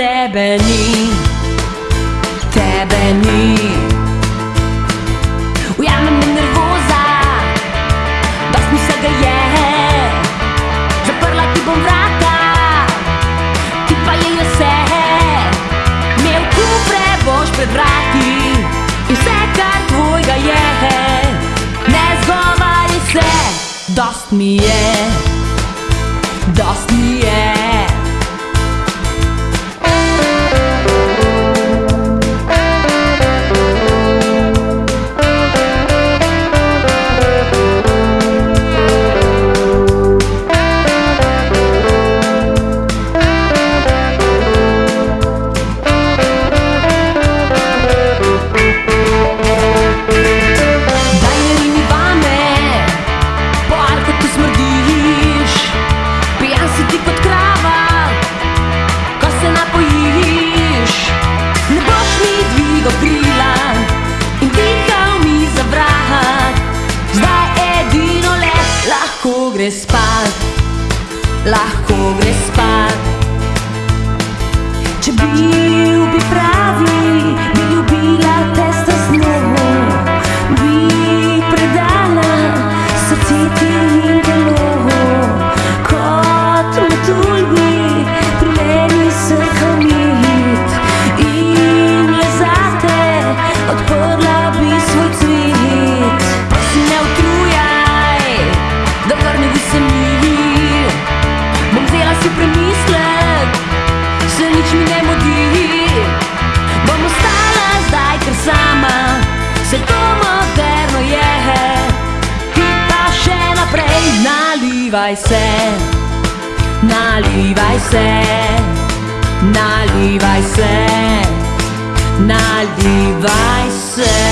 tebe ni Tebe ni. Ujame me nervoza Dost mi se ga je Zaprla ti bom vrata Ti pa je vse Imel kupre boš pred vrati In vse kar tvojega je. Ne zgovarjaj se Dost mi je Dost mi je Crespar, Larco Crespar. Te nalivaj se, nalivaj se, nalivaj se, nalivaj se